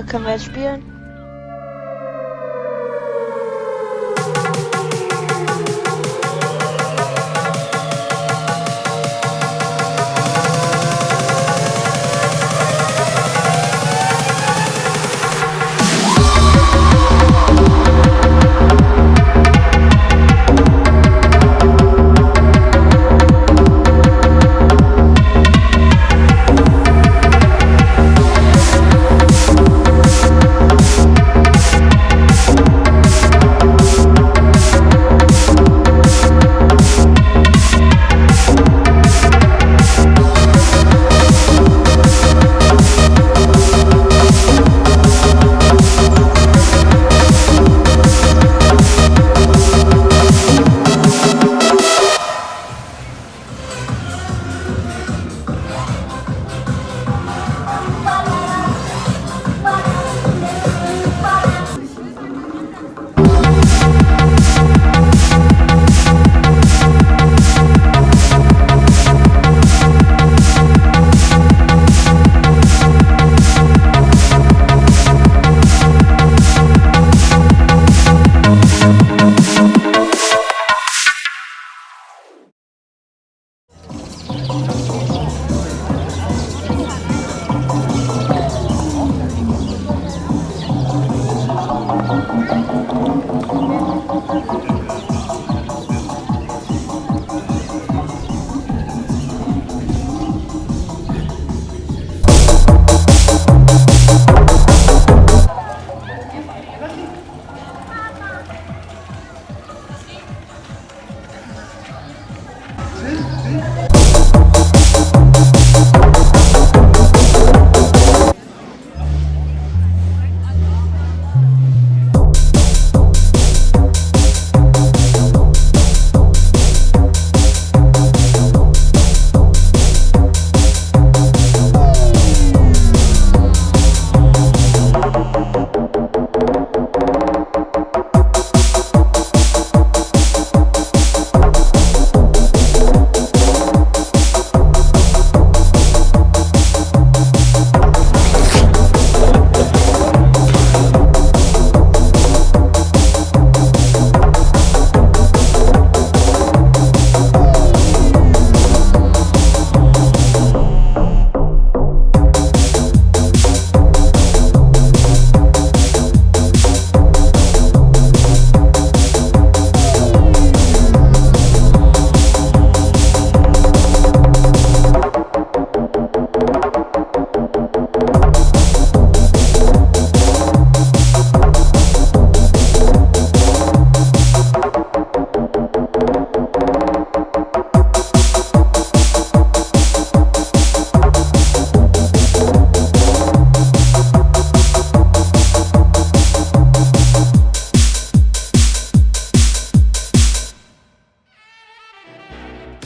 können wir jetzt spielen?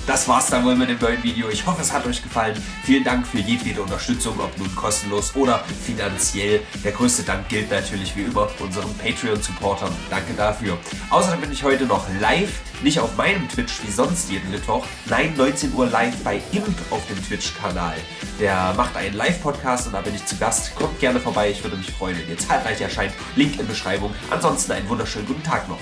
Das war's dann wohl mit dem neuen Video. Ich hoffe, es hat euch gefallen. Vielen Dank für jedwede Unterstützung, ob nun kostenlos oder finanziell. Der größte Dank gilt natürlich wie immer unseren Patreon-Supportern. Danke dafür. Außerdem bin ich heute noch live, nicht auf meinem Twitch wie sonst jeden Mittwoch, nein, 19 Uhr live bei Imp auf dem Twitch-Kanal. Der macht einen Live-Podcast und da bin ich zu Gast. Kommt gerne vorbei, ich würde mich freuen, wenn ihr zahlreich erscheint. Link in Beschreibung. Ansonsten einen wunderschönen guten Tag noch.